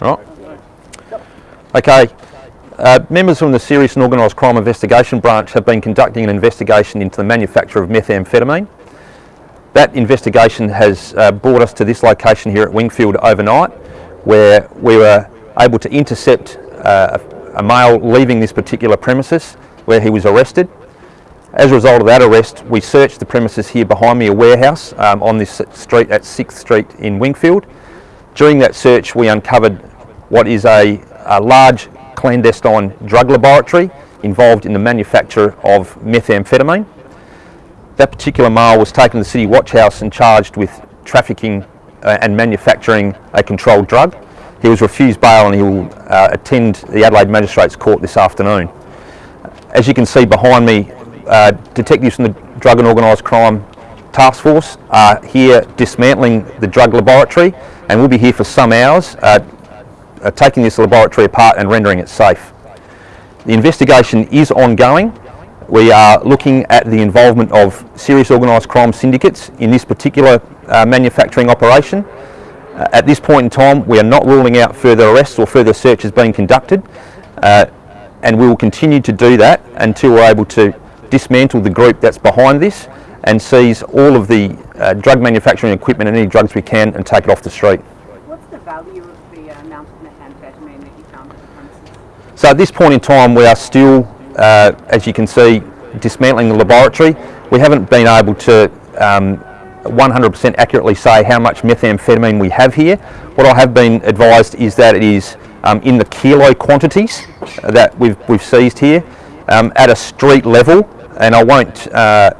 Right. Okay. Uh, members from the Serious and Organised Crime Investigation Branch have been conducting an investigation into the manufacture of methamphetamine. That investigation has uh, brought us to this location here at Wingfield overnight, where we were able to intercept uh, a male leaving this particular premises, where he was arrested. As a result of that arrest, we searched the premises here behind me, a warehouse um, on this street at 6th Street in Wingfield. During that search, we uncovered what is a, a large clandestine drug laboratory involved in the manufacture of methamphetamine. That particular male was taken to the City Watch House and charged with trafficking uh, and manufacturing a controlled drug. He was refused bail and he will uh, attend the Adelaide Magistrates Court this afternoon. As you can see behind me, uh, detectives from the Drug and Organised Crime Task Force are here dismantling the drug laboratory and we'll be here for some hours uh, uh, taking this laboratory apart and rendering it safe. The investigation is ongoing. We are looking at the involvement of serious organised crime syndicates in this particular uh, manufacturing operation. Uh, at this point in time, we are not ruling out further arrests or further searches being conducted, uh, and we will continue to do that until we're able to dismantle the group that's behind this and seize all of the uh, drug manufacturing equipment and any drugs we can and take it off the street. What's the value of the uh, amount of methamphetamine that you found at the premises? So at this point in time we are still, uh, as you can see, dismantling the laboratory. We haven't been able to 100% um, accurately say how much methamphetamine we have here. What I have been advised is that it is um, in the kilo quantities that we've, we've seized here um, at a street level and I won't uh,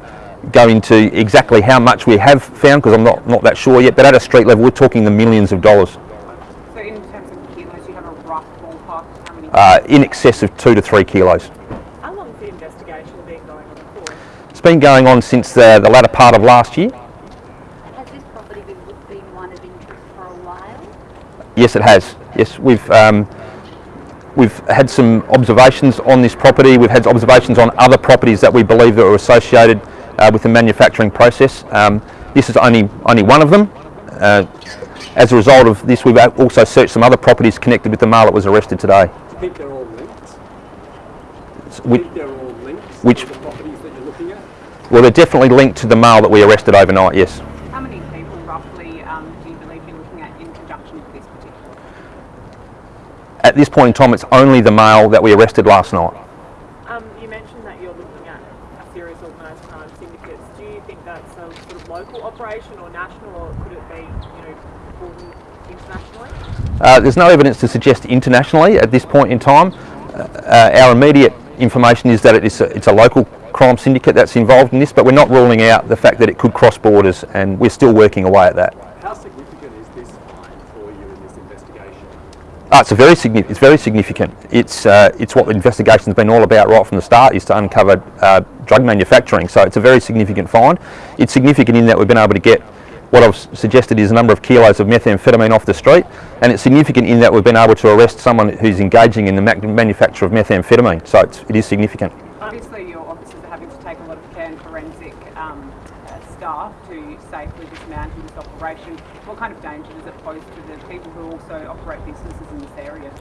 go into exactly how much we have found because I'm not, not that sure yet, but at a street level we're talking the millions of dollars. So in terms of kilos, you have a rough ballpark how many? Uh, in excess of two to three kilos. How long has the investigation been going on for? It's been going on since the, the latter part of last year. Has this property been, been one of interest for a while? Yes, it has. Yes, we've um, we've had some observations on this property. We've had observations on other properties that we believe that were associated uh, with the manufacturing process. Um, this is only only one of them. Uh, as a result of this, we've also searched some other properties connected with the male that was arrested today. Do you think they're all linked? Do Which, you think they're all linked? which- The properties that you're looking at? well, they're definitely linked to the male that we arrested overnight. Yes. How many people roughly um, do you believe you're looking at in conjunction with this particular? At this point in time, it's only the male that we arrested last night. Um, you mentioned that you're looking at a serious organised crime syndicates. Do you think that's a sort of local or national, or could it be, you know, internationally? Uh, there's no evidence to suggest internationally at this point in time. Uh, our immediate information is that it is a, it's a local crime syndicate that's involved in this, but we're not ruling out the fact that it could cross borders, and we're still working away at that. How significant is this find for you in this investigation? Ah, it's very. It's very significant. It's uh, it's what the investigation's been all about right from the start is to uncover uh, drug manufacturing. So it's a very significant find. It's significant in that we've been able to get what I've suggested is a number of kilos of methamphetamine off the street, and it's significant in that we've been able to arrest someone who's engaging in the manufacture of methamphetamine. So it is significant. Obviously, your officers are having to take a lot of care and forensic um, uh, safely dismantle this operation. What kind of danger does it pose to the people who also operate businesses in this area?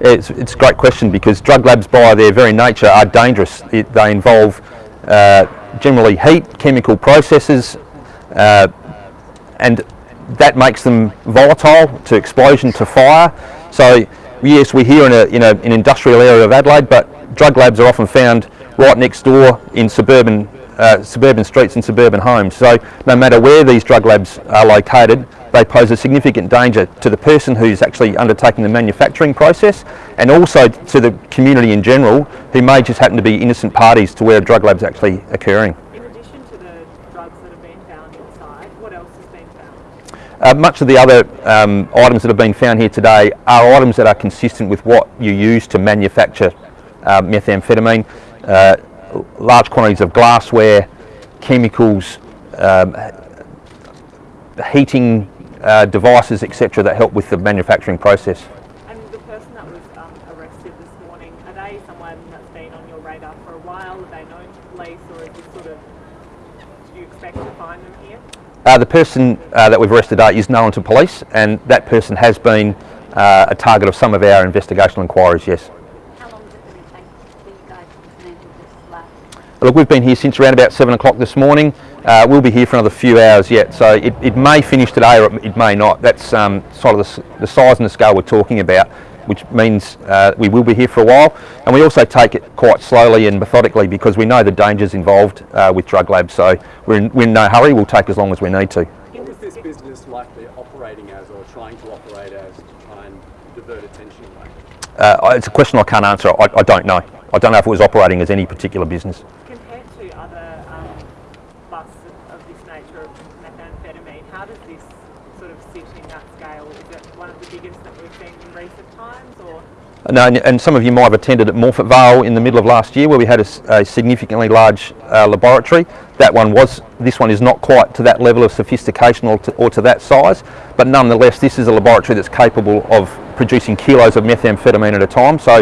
It's, it's a great question because drug labs, by their very nature, are dangerous. It, they involve uh, generally heat, chemical processes, uh, and that makes them volatile to explosion, to fire. So, yes, we're here in, a, in a, an industrial area of Adelaide, but drug labs are often found right next door in suburban, uh, suburban streets and suburban homes. So, no matter where these drug labs are located, they pose a significant danger to the person who's actually undertaking the manufacturing process and also to the community in general who may just happen to be innocent parties to where a drug lab's actually occurring. In addition to the drugs that have been found inside, what else has been found? Uh, much of the other um, items that have been found here today are items that are consistent with what you use to manufacture uh, methamphetamine. Large quantities of glassware, chemicals, um, heating uh, devices, etc., that help with the manufacturing process. And the person that was um, arrested this morning, are they someone that's been on your radar for a while? Are they known to police, or is this sort of, do you expect to find them here? Uh, the person uh, that we've arrested is known to police, and that person has been uh, a target of some of our investigational inquiries, yes. How long is it going to take for you guys to dismantle this lab? Look, we've been here since around about seven o'clock this morning. Uh, we'll be here for another few hours yet, so it, it may finish today or it, it may not. That's um, sort of the, the size and the scale we're talking about, which means uh, we will be here for a while. And we also take it quite slowly and methodically because we know the dangers involved uh, with drug labs. So we're in, we're in no hurry. We'll take as long as we need to. What was this business likely operating as or trying to operate as to try and divert attention away? Uh, it's a question I can't answer. I, I don't know. I don't know if it was operating as any particular business. Um, of, of this nature of methamphetamine, how does this sort of sit in that scale? Is it one of the biggest that we've seen in recent times, or No, and- some of you might have attended at Morphett Vale in the middle of last year where we had a significantly large uh, laboratory. That one was, this one is not quite to that level of sophistication or to, or to that size, but nonetheless this is a laboratory that's capable of producing kilos of methamphetamine at a time. So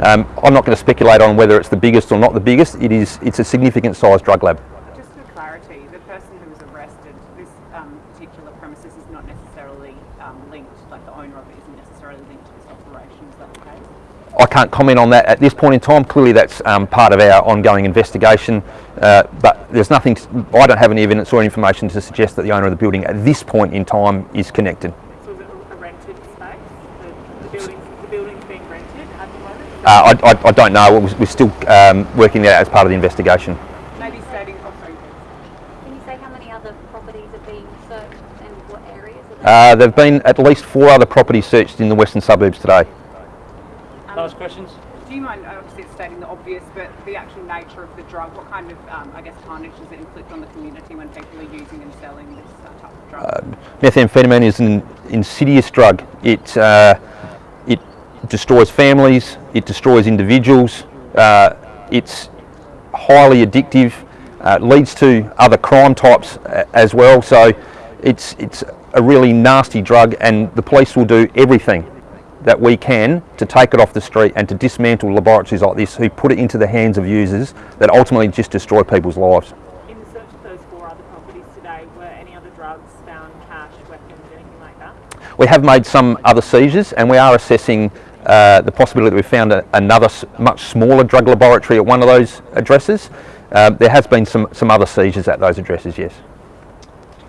um, I'm not going to speculate on whether it's the biggest or not the biggest. It is, it's a significant sized drug lab. Just for clarity, the person who was arrested, this um, particular premises is not necessarily um, linked, like the owner of it isn't necessarily linked to this operation, is that the case? I can't comment on that at this point in time. Clearly, that's um, part of our ongoing investigation, uh, but there's nothing. I don't have any evidence or information to suggest that the owner of the building at this point in time is connected. so is it a rented space? The, the, building, the building's being rented at the moment? Uh, I, I, I don't know. We're we're still um, working that out as part of the investigation. Maybe stating, oh, sorry. Can you say how many other properties are being searched and what areas are they? Uh, there have been at least four other properties searched in the western suburbs today. Last questions? Do you mind, obviously it's stating the obvious, but the actual nature of the drug, what kind of, um, I guess, tarnish does it inflict on the community when people are using and selling this uh, type of drug? Methamphetamine is an insidious drug. It, uh, it destroys families, it destroys individuals, uh, it's highly addictive, uh, leads to other crime types uh, as well. So it's, it's a really nasty drug, and the police will do everything that we can to take it off the street and to dismantle laboratories like this who put it into the hands of users that ultimately just destroy people's lives. In the search of those four other properties today, were any other drugs found, cash, weapons, anything like that? We have made some other seizures and we are assessing uh, the possibility that we found a, another much smaller drug laboratory at one of those addresses. Uh, there has been some, some other seizures at those addresses, yes.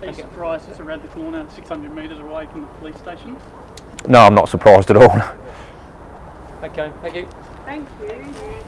Are you surprised it's around the corner, 600 metres away from the police station? No, I'm not surprised at all. Okay, thank you. Thank you.